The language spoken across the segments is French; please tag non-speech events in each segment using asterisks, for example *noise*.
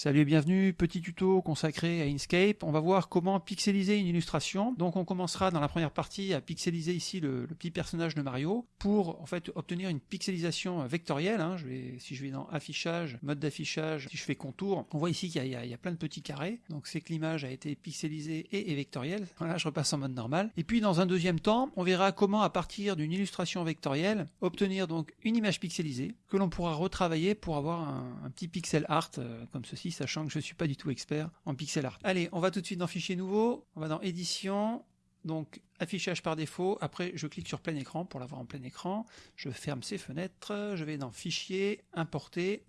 Salut et bienvenue, petit tuto consacré à Inkscape. On va voir comment pixeliser une illustration. Donc on commencera dans la première partie à pixeliser ici le, petit personnage de Mario pour en fait obtenir une pixelisation vectorielle. Hein. Si je vais dans affichage, mode d'affichage, si je fais contour, on voit ici qu'il y, a plein de petits carrés. Donc c'est que l'image a été pixelisée et est vectorielle. Voilà, je repasse en mode normal. Et puis dans un deuxième temps, on verra comment à partir d'une illustration vectorielle obtenir donc une image pixelisée que l'on pourra retravailler pour avoir un, petit pixel art euh, comme ceci sachant que je ne suis pas du tout expert en pixel art. Allez, on va tout de suite dans Fichier nouveau, on va dans Édition, donc affichage par défaut, après je clique sur plein écran pour l'avoir en plein écran, je ferme ces fenêtres, je vais dans Fichier, Importer,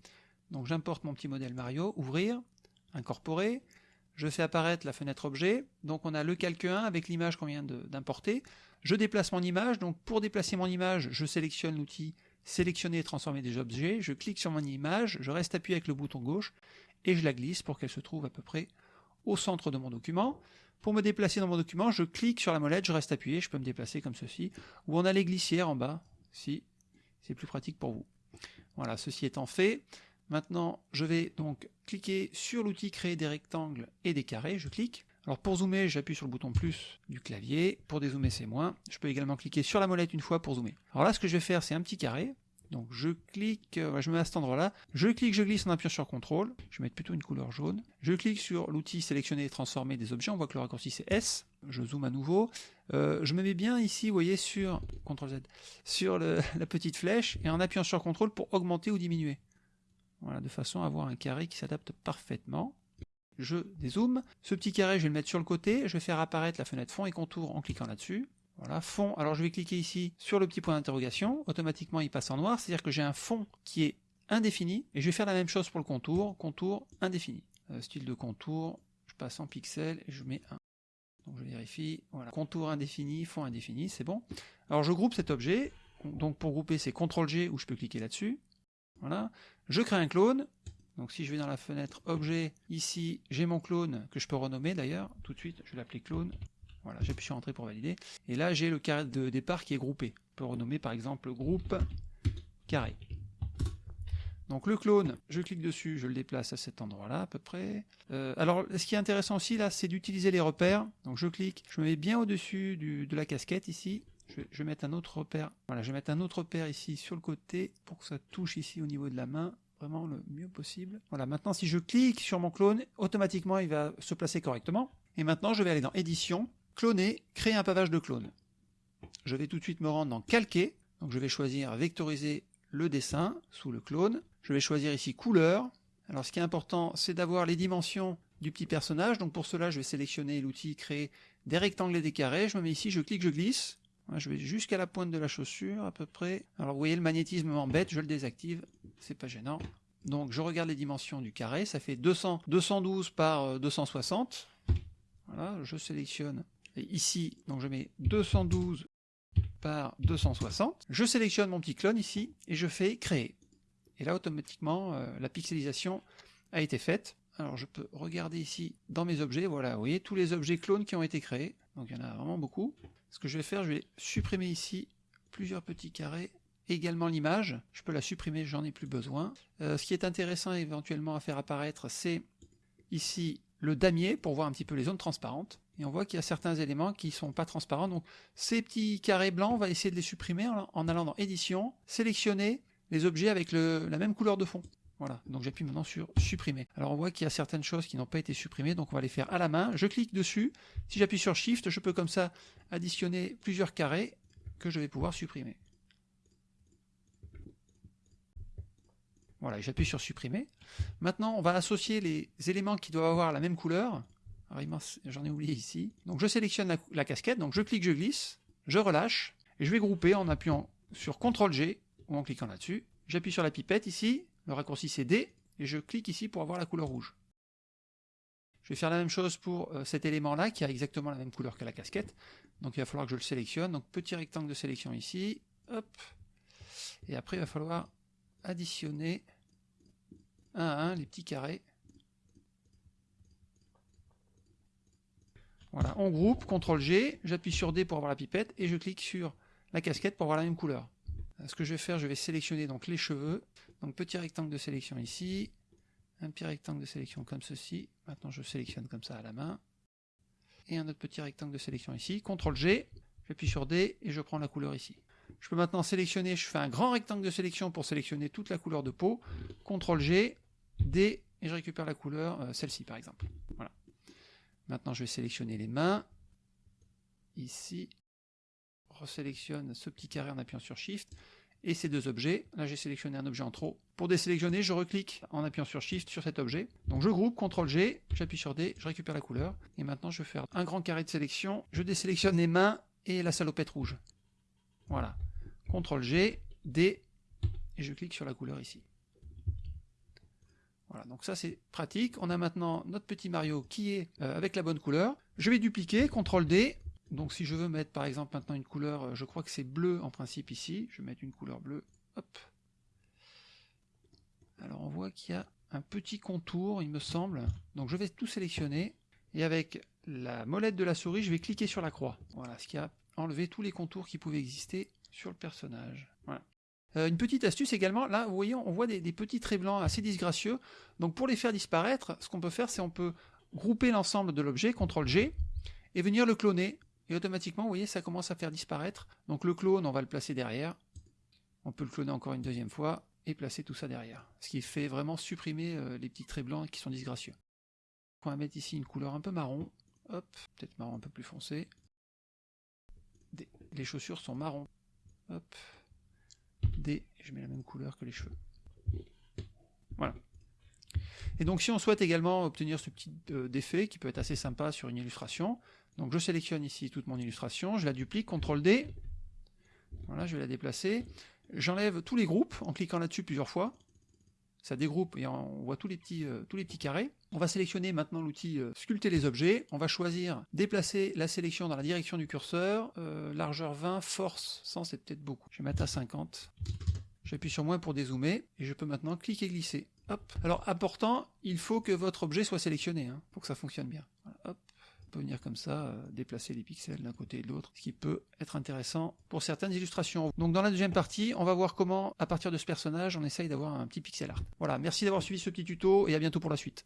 donc j'importe mon petit modèle Mario, Ouvrir, Incorporer, je fais apparaître la fenêtre objet, donc on a le calque 1 avec l'image qu'on vient d'importer, je déplace mon image, donc pour déplacer mon image, je sélectionne l'outil sélectionner et transformer des objets, je clique sur mon image, je reste appuyé avec le bouton gauche, et je la glisse pour qu'elle se trouve à peu près au centre de mon document. Pour me déplacer dans mon document, je clique sur la molette, je reste appuyé, je peux me déplacer comme ceci, ou on a les glissières en bas, si c'est plus pratique pour vous. Voilà, ceci étant fait, maintenant je vais donc cliquer sur l'outil créer des rectangles et des carrés, je clique. Alors pour zoomer, j'appuie sur le bouton plus du clavier, pour dézoomer c'est moins. Je peux également cliquer sur la molette une fois pour zoomer. Alors là ce que je vais faire c'est un petit carré, donc je clique, euh, je me mets à cet endroit-là, je clique, je glisse en appuyant sur CTRL, je vais mettre plutôt une couleur jaune, je clique sur l'outil sélectionner et transformer des objets, on voit que le raccourci c'est S, je zoome à nouveau, euh, je me mets bien ici, vous voyez, sur CTRL Z, sur *laughs* la petite flèche, et en appuyant sur CTRL pour augmenter ou diminuer. Voilà, de façon à avoir un carré qui s'adapte parfaitement. Je dézoome, ce petit carré je vais le mettre sur le côté, je vais faire apparaître la fenêtre fond et contour en cliquant là-dessus, voilà, fond. Alors je vais cliquer ici sur le petit point d'interrogation. Automatiquement, il passe en noir. C'est-à-dire que j'ai un fond qui est indéfini. Et je vais faire la même chose pour le contour. Contour indéfini. Euh, style de contour, je passe en pixels et je mets un. Donc je vérifie. Voilà, contour indéfini, fond indéfini, c'est bon. Alors je groupe cet objet. Donc pour grouper, c'est CTRL G où je peux cliquer là-dessus. Voilà. Je crée un clone. Donc si je vais dans la fenêtre objet, ici j'ai mon clone que je peux renommer d'ailleurs. Tout de suite, je vais l'appeler clone. Voilà, j'appuie sur Entrée pour valider. Et là, j'ai le carré de départ qui est groupé. On peut renommer par exemple groupe carré. Donc le clone, je clique dessus, je le déplace à cet endroit-là à peu près. Euh, alors ce qui est intéressant aussi là, c'est d'utiliser les repères. Donc je clique, je me mets bien au-dessus de la casquette ici. Un autre repère. Voilà, je vais mettre un autre repère ici sur le côté pour que ça touche ici au niveau de la main vraiment le mieux possible. Voilà, maintenant si je clique sur mon clone, automatiquement il va se placer correctement. Et maintenant je vais aller dans édition, cloner, créer un pavage de clone. Je vais tout de suite me rendre dans calquer, donc je vais choisir vectoriser le dessin sous le clone. Je vais choisir ici couleur. Alors ce qui est important, c'est d'avoir les dimensions du petit personnage. Donc pour cela, je vais sélectionner l'outil créer des rectangles et des carrés. Je me mets ici, je clique, je glisse. Je vais jusqu'à la pointe de la chaussure à peu près. Alors vous voyez, le magnétisme m'embête, je le désactive, c'est pas gênant. Donc je regarde les dimensions du carré, ça fait 200, 212 par 260. Euh, voilà, je sélectionne ici, donc je mets 212 par 260. Je sélectionne mon petit clone ici et je fais créer. Et là, automatiquement, euh, la pixelisation a été faite. Alors je peux regarder ici dans mes objets, voilà, vous voyez tous les objets clones qui ont été créés. Donc il y en a vraiment beaucoup. Ce que je vais faire, je vais supprimer ici plusieurs petits carrés également l'image, je peux la supprimer, j'en ai plus besoin. Euh, ce qui est intéressant éventuellement à faire apparaître, c'est ici le damier pour voir un petit peu les zones transparentes et on voit qu'il y a certains éléments qui ne sont pas transparents. Donc ces petits carrés blancs, on va essayer de les supprimer en, allant dans édition, sélectionner les objets avec la même couleur de fond. Voilà, donc j'appuie maintenant sur supprimer. Alors on voit qu'il y a certaines choses qui n'ont pas été supprimées, donc on va les faire à la main. Je clique dessus, si j'appuie sur Shift, je peux comme ça additionner plusieurs carrés que je vais pouvoir supprimer. Voilà, j'appuie sur supprimer. Maintenant, on va associer les éléments qui doivent avoir la même couleur j'en ai oublié ici. Donc je sélectionne la, casquette, donc je clique, je glisse, je relâche, et je vais grouper en appuyant sur CTRL G, ou en cliquant là-dessus. J'appuie sur la pipette ici, le raccourci c'est D, et je clique ici pour avoir la couleur rouge. Je vais faire la même chose pour euh, cet élément-là, qui a exactement la même couleur que la casquette. Donc il va falloir que je le sélectionne. Donc petit rectangle de sélection ici, hop. Et après il va falloir additionner un à un les petits carrés Voilà, on groupe, CTRL G, j'appuie sur D pour avoir la pipette et je clique sur la casquette pour avoir la même couleur. Ce que je vais faire, je vais sélectionner donc les cheveux. Donc petit rectangle de sélection ici, un petit rectangle de sélection comme ceci. Maintenant, je sélectionne comme ça à la main. Et un autre petit rectangle de sélection ici. CTRL G, j'appuie sur D et je prends la couleur ici. Je peux maintenant sélectionner, je fais un grand rectangle de sélection pour sélectionner toute la couleur de peau. CTRL G, D, et je récupère la couleur, euh, celle-ci par exemple. Maintenant, je vais sélectionner les mains. Ici, resélectionne ce petit carré en appuyant sur Shift et ces deux objets. Là, j'ai sélectionné un objet en trop. Pour désélectionner, je reclique en appuyant sur Shift sur cet objet. Donc je groupe, CTRL G, j'appuie sur D, je récupère la couleur. Et maintenant, je vais faire un grand carré de sélection. Je désélectionne les mains et la salopette rouge. Voilà. CTRL G, D, et je clique sur la couleur ici. Voilà, donc ça c'est pratique. On a maintenant notre petit Mario qui est euh, avec la bonne couleur. Je vais dupliquer, CTRL D, donc si je veux mettre par exemple maintenant une couleur, euh, je crois que c'est bleu en principe ici, je vais mettre une couleur bleue, hop. Alors on voit qu'il y a un petit contour, il me semble. Donc je vais tout sélectionner, et avec la molette de la souris, je vais cliquer sur la croix. Voilà, ce qui a enlevé tous les contours qui pouvaient exister sur le personnage. Euh, une petite astuce également, là vous voyez on voit des, des, petits traits blancs assez disgracieux, donc pour les faire disparaître, ce qu'on peut faire c'est on peut grouper l'ensemble de l'objet, CTRL G, et venir le cloner et automatiquement, vous voyez, ça commence à faire disparaître. Donc le clone, on va le placer derrière. On peut le cloner encore une deuxième fois et placer tout ça derrière. Ce qui fait vraiment supprimer euh, les petits traits blancs qui sont disgracieux. On va mettre ici une couleur un peu marron. Hop, peut-être marron un peu plus foncé. Les chaussures sont marron. Hop. Je mets la même couleur que les cheveux. Voilà. Et donc si on souhaite également obtenir ce petit euh, défait qui peut être assez sympa sur une illustration, donc je sélectionne ici toute mon illustration, je la duplique, CTRL D, voilà, je vais la déplacer, j'enlève tous les groupes en cliquant là-dessus plusieurs fois, ça dégroupe et on voit tous les petits, euh, tous les petits carrés. On va sélectionner maintenant l'outil euh, sculpter les objets, on va choisir déplacer la sélection dans la direction du curseur, euh, largeur 20, force 100 c'est peut-être beaucoup, je vais mettre à 50, j'appuie sur moins pour dézoomer, et je peux maintenant cliquer glisser. Hop. Alors important, il faut que votre objet soit sélectionné, hein, pour que ça fonctionne bien. Peut venir comme ça, euh, déplacer les pixels d'un côté et de l'autre, ce qui peut être intéressant pour certaines illustrations. Donc dans la deuxième partie, on va voir comment, à partir de ce personnage, on essaye d'avoir un petit pixel art. Voilà, merci d'avoir suivi ce petit tuto et à bientôt pour la suite.